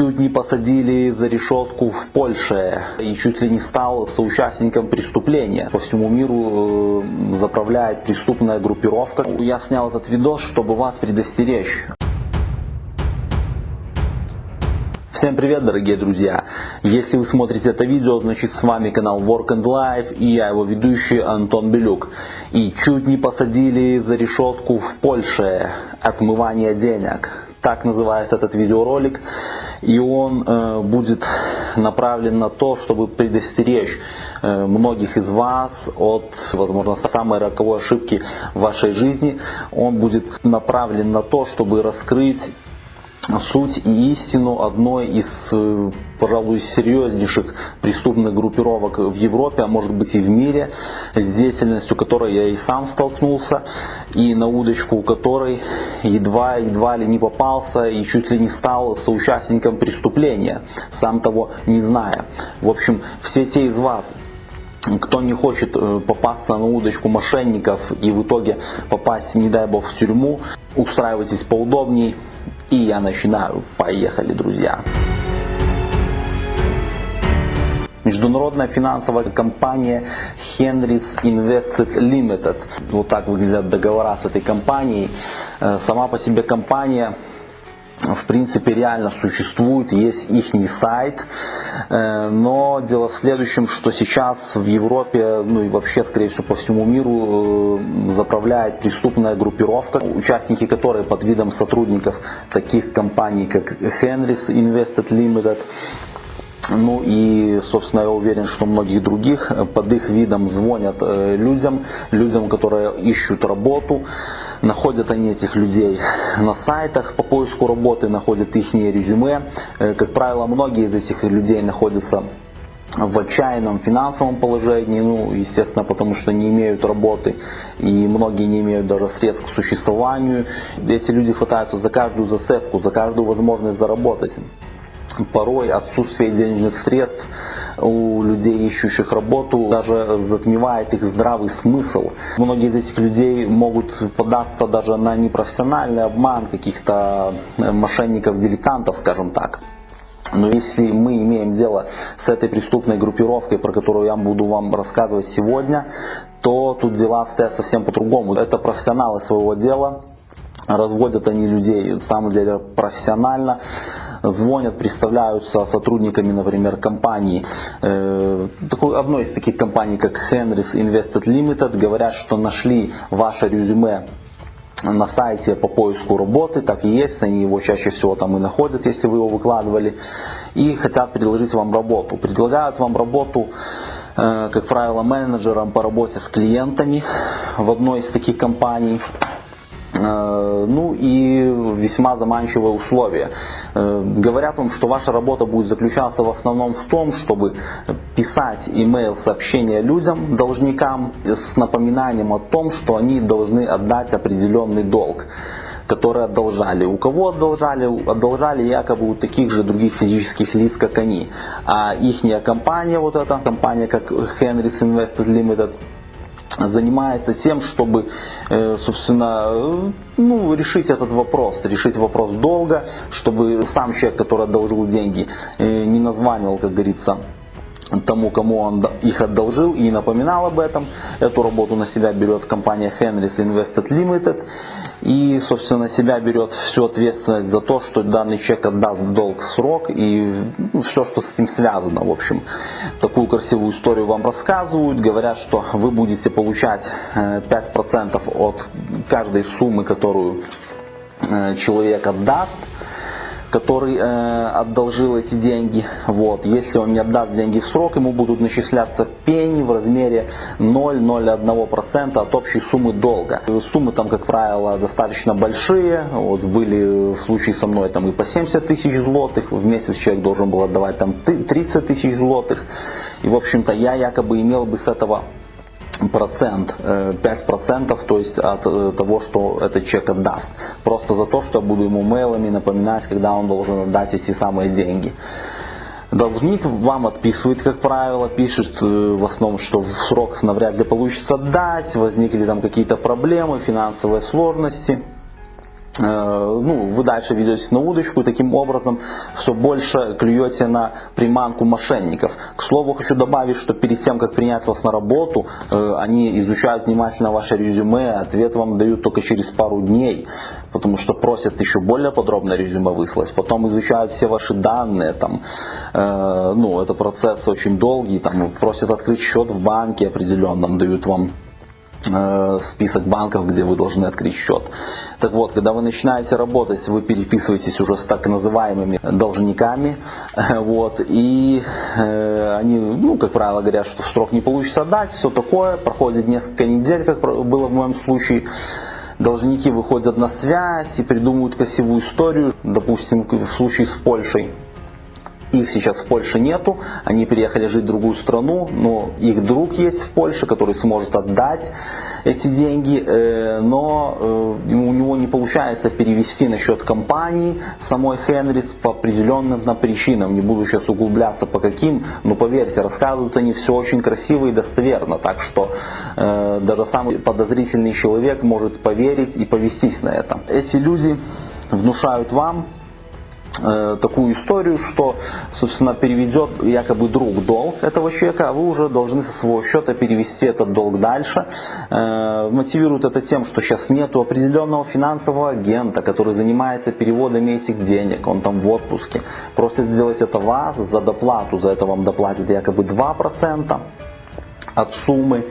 чуть не посадили за решетку в Польше и чуть ли не стал соучастником преступления. По всему миру э, заправляет преступная группировка. Я снял этот видос, чтобы вас предостеречь. Всем привет, дорогие друзья! Если вы смотрите это видео, значит с вами канал Work and Life и я его ведущий Антон Белюк. И чуть не посадили за решетку в Польше отмывание денег. Так называется этот видеоролик. И он э, будет направлен на то, чтобы предостеречь э, многих из вас от, возможно, самой роковой ошибки в вашей жизни. Он будет направлен на то, чтобы раскрыть суть и истину одной из, э, пожалуй, серьезнейших преступных группировок в Европе, а может быть и в мире, с деятельностью которой я и сам столкнулся, и на удочку у которой едва-едва ли не попался и чуть ли не стал соучастником преступления, сам того не зная. В общем, все те из вас, кто не хочет э, попасться на удочку мошенников и в итоге попасть, не дай бог, в тюрьму, устраивайтесь поудобней, и я начинаю. Поехали, друзья. Международная финансовая компания Henrys Invested Limited. Вот так выглядят договора с этой компанией. Э, сама по себе компания в принципе реально существует, есть их сайт, э, но дело в следующем, что сейчас в Европе, ну и вообще, скорее всего, по всему миру э, заправляет преступная группировка, участники которой под видом сотрудников таких компаний, как Henrys Invested Limited, ну и, собственно, я уверен, что многих других под их видом звонят э, людям, людям, которые ищут работу. Находят они этих людей на сайтах по поиску работы, находят их резюме. Э, как правило, многие из этих людей находятся в отчаянном финансовом положении, ну, естественно, потому что не имеют работы, и многие не имеют даже средств к существованию. Эти люди хватаются за каждую засыпку, за каждую возможность заработать порой отсутствие денежных средств у людей, ищущих работу, даже затмевает их здравый смысл. Многие из этих людей могут податься даже на непрофессиональный обман каких-то мошенников-дилетантов, скажем так. Но если мы имеем дело с этой преступной группировкой, про которую я буду вам рассказывать сегодня, то тут дела обстоят совсем по-другому. Это профессионалы своего дела, разводят они людей, на самом деле, профессионально звонят, представляются сотрудниками, например, компании, э, такой, одной из таких компаний, как Henrys Invested Limited, говорят, что нашли ваше резюме на сайте по поиску работы, так и есть, они его чаще всего там и находят, если вы его выкладывали, и хотят предложить вам работу. Предлагают вам работу, э, как правило, менеджером по работе с клиентами в одной из таких компаний. Э, ну и весьма заманчивые условия. Э, говорят вам, что ваша работа будет заключаться в основном в том, чтобы писать email сообщения людям, должникам, с напоминанием о том, что они должны отдать определенный долг которые одолжали. У кого одолжали? Одолжали якобы у таких же других физических лиц, как они. А их компания, вот эта компания, как Henry's Invested Limited, занимается тем, чтобы, э, собственно, э, ну, решить этот вопрос, решить вопрос долго, чтобы сам человек, который одолжил деньги, э, не названивал, как говорится, тому, кому он их одолжил и напоминал об этом. Эту работу на себя берет компания Henrys Invested Limited и, собственно, на себя берет всю ответственность за то, что данный человек отдаст долг в срок и ну, все, что с этим связано. В общем, такую красивую историю вам рассказывают. Говорят, что вы будете получать 5% э, от каждой суммы, которую э, человек отдаст который э, одолжил эти деньги. Вот. Если он не отдаст деньги в срок, ему будут начисляться пени в размере 0,01% от общей суммы долга. Суммы там, как правило, достаточно большие. Вот, были в случае со мной там и по 70 тысяч злотых. В месяц человек должен был отдавать там 30 тысяч злотых. И, в общем-то, я якобы имел бы с этого процент, 5% э, то есть от э, того, что этот человек отдаст. Просто за то, что я буду ему мейлами напоминать, когда он должен отдать эти самые деньги. Должник вам отписывает, как правило, пишет э, в основном, что в срок навряд ли получится отдать, возникли там какие-то проблемы, финансовые сложности. Э, ну, вы дальше ведетесь на удочку таким образом все больше клюете на приманку мошенников. К слову, хочу добавить, что перед тем, как принять вас на работу, э, они изучают внимательно ваше резюме, ответ вам дают только через пару дней, потому что просят еще более подробное резюме выслать. Потом изучают все ваши данные, там, э, ну, это процесс очень долгий, там, просят открыть счет в банке определенном, дают вам список банков, где вы должны открыть счет. Так вот, когда вы начинаете работать, вы переписываетесь уже с так называемыми должниками, вот, и э, они, ну, как правило, говорят, что в срок не получится отдать, все такое, проходит несколько недель, как было в моем случае, должники выходят на связь и придумывают красивую историю, допустим, в случае с Польшей, их сейчас в Польше нету, они переехали жить в другую страну, но их друг есть в Польше, который сможет отдать эти деньги, э, но э, у него не получается перевести на счет компании самой Хенрис по определенным причинам. Не буду сейчас углубляться по каким, но поверьте, рассказывают они все очень красиво и достоверно, так что э, даже самый подозрительный человек может поверить и повестись на это. Эти люди внушают вам Э, такую историю, что, собственно, переведет якобы друг долг этого человека, а вы уже должны со своего счета перевести этот долг дальше. Э, мотивируют это тем, что сейчас нет определенного финансового агента, который занимается переводами этих денег, он там в отпуске. Просят сделать это вас за доплату, за это вам доплатят якобы 2% от суммы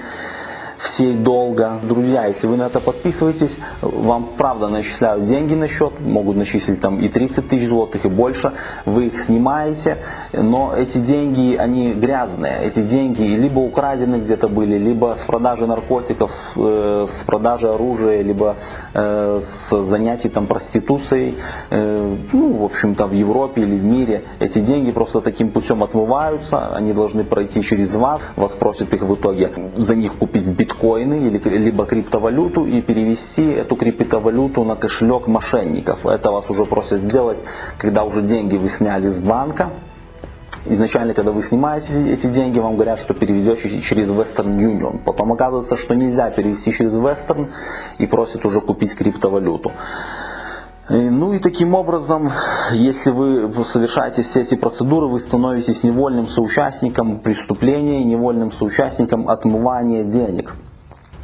всей долга. Друзья, если вы на это подписываетесь, вам правда начисляют деньги на счет, могут начислить там и 30 тысяч злотых, и больше. Вы их снимаете, но эти деньги, они грязные. Эти деньги либо украдены где-то были, либо с продажи наркотиков, э, с продажи оружия, либо э, с занятий там проституцией. Э, ну, в общем-то, в Европе или в мире эти деньги просто таким путем отмываются, они должны пройти через вас, вас просят их в итоге за них купить биткоин биткоины или, либо криптовалюту и перевести эту криптовалюту на кошелек мошенников. Это вас уже просят сделать, когда уже деньги вы сняли с банка. Изначально, когда вы снимаете эти деньги, вам говорят, что переведете через Western Union. Потом оказывается, что нельзя перевести через Western и просят уже купить криптовалюту. Ну и таким образом, если вы совершаете все эти процедуры, вы становитесь невольным соучастником преступления, невольным соучастником отмывания денег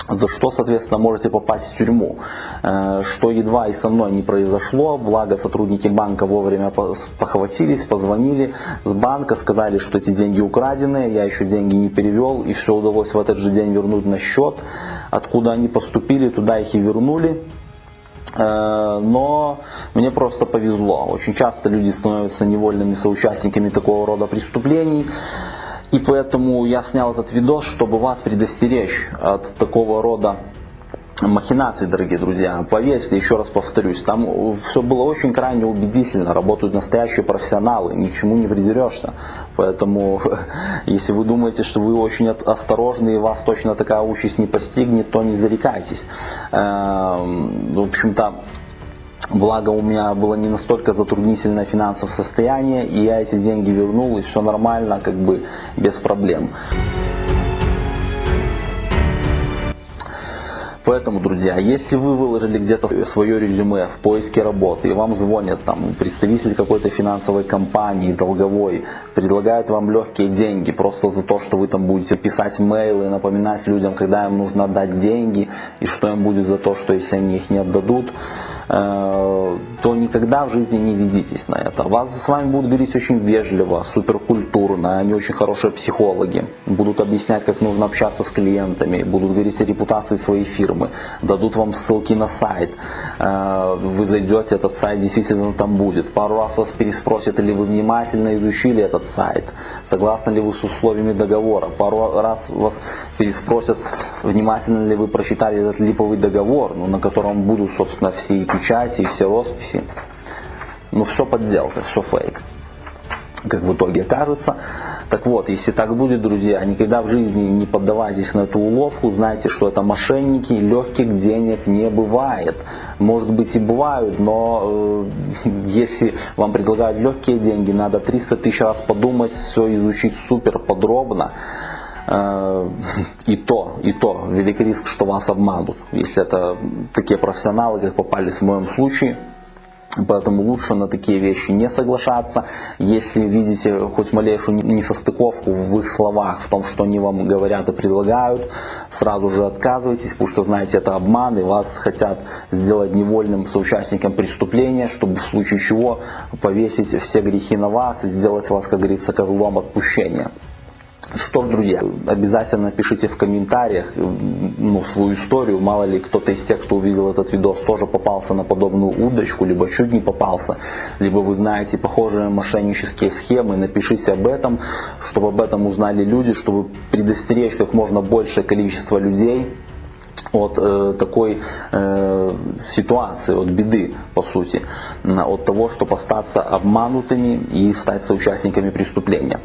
за что, соответственно, можете попасть в тюрьму. Э, что едва и со мной не произошло, благо сотрудники банка вовремя похватились, позвонили с банка, сказали, что эти деньги украдены, я еще деньги не перевел, и все удалось в этот же день вернуть на счет. Откуда они поступили, туда их и вернули. Э, но мне просто повезло. Очень часто люди становятся невольными соучастниками такого рода преступлений. И поэтому я снял этот видос, чтобы вас предостеречь от такого рода махинаций, дорогие друзья. Поверьте, еще раз повторюсь, там все было очень крайне убедительно, работают настоящие профессионалы, ничему не придерешься. Поэтому, если вы думаете, что вы очень осторожны и вас точно такая участь не постигнет, то не зарекайтесь. Эм, в общем-то, Благо у меня было не настолько затруднительное финансовое состояние, и я эти деньги вернул, и все нормально, как бы без проблем. Поэтому, друзья, если вы выложили где-то свое резюме в поиске работы, и вам звонят там представитель какой-то финансовой компании, долговой, предлагают вам легкие деньги просто за то, что вы там будете писать мейлы, напоминать людям, когда им нужно отдать деньги, и что им будет за то, что если они их не отдадут, то никогда в жизни не ведитесь на это. Вас с вами будут говорить очень вежливо, суперкультурно, они очень хорошие психологи, будут объяснять, как нужно общаться с клиентами, будут говорить о репутации своей фирмы, дадут вам ссылки на сайт, э, вы зайдете, этот сайт действительно там будет. Пару раз вас переспросят, или вы внимательно изучили этот сайт, согласны ли вы с условиями договора, пару раз вас переспросят, внимательно ли вы прочитали этот липовый договор, ну, на котором будут, собственно, все печати и все росписи. Ну, все подделка, все фейк. Как в итоге кажется. Так вот, если так будет, друзья, никогда в жизни не поддавайтесь на эту уловку, знайте, что это мошенники, легких денег не бывает. Может быть и бывают, но э, если вам предлагают легкие деньги, надо 300 тысяч раз подумать, все изучить супер подробно и то, и то, велик риск, что вас обманут, если это такие профессионалы, как попались в моем случае. Поэтому лучше на такие вещи не соглашаться. Если видите хоть малейшую несостыковку в их словах, в том, что они вам говорят и предлагают, сразу же отказывайтесь, потому что знаете, это обман, и вас хотят сделать невольным соучастником преступления, чтобы в случае чего повесить все грехи на вас и сделать вас, как говорится, козлом отпущения. Что ж, друзья, обязательно пишите в комментариях ну, свою историю. Мало ли кто-то из тех, кто увидел этот видос, тоже попался на подобную удочку, либо чуть не попался, либо вы знаете похожие мошеннические схемы. Напишите об этом, чтобы об этом узнали люди, чтобы предостеречь как можно большее количество людей от э, такой э, ситуации, от беды, по сути, от того, чтобы остаться обманутыми и стать соучастниками преступления.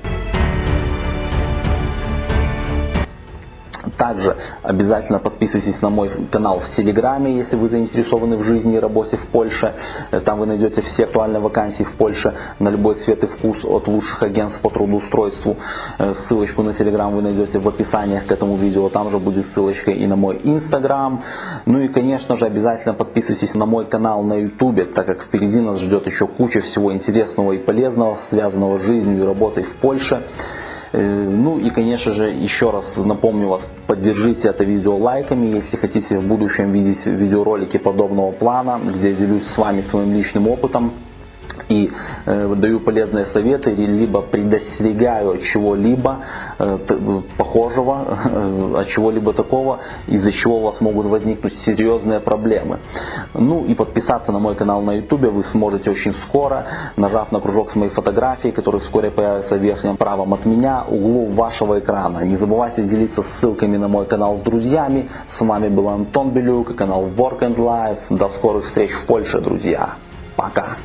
Также обязательно подписывайтесь на мой канал в Телеграме, если вы заинтересованы в жизни и работе в Польше. Там вы найдете все актуальные вакансии в Польше на любой цвет и вкус от лучших агентств по трудоустройству. Э, ссылочку на Телеграм вы найдете в описании к этому видео. Там же будет ссылочка и на мой Инстаграм. Ну и, конечно же, обязательно подписывайтесь на мой канал на Ютубе, так как впереди нас ждет еще куча всего интересного и полезного, связанного с жизнью и работой в Польше. Э, ну и, конечно же, еще раз напомню вас, поддержите это видео лайками, если хотите в будущем видеть видеоролики подобного плана, где я делюсь с вами своим личным опытом и э, даю полезные советы, либо предостерегаю от чего-либо э, похожего, э, от чего-либо такого, из-за чего у вас могут возникнуть серьезные проблемы. Ну и подписаться на мой канал на YouTube вы сможете очень скоро, нажав на кружок с моей фотографией, который вскоре появится в верхнем правом от меня, углу вашего экрана. Не забывайте делиться ссылками на мой канал с друзьями. С вами был Антон Белюк и канал Work and Life. До скорых встреч в Польше, друзья. Пока.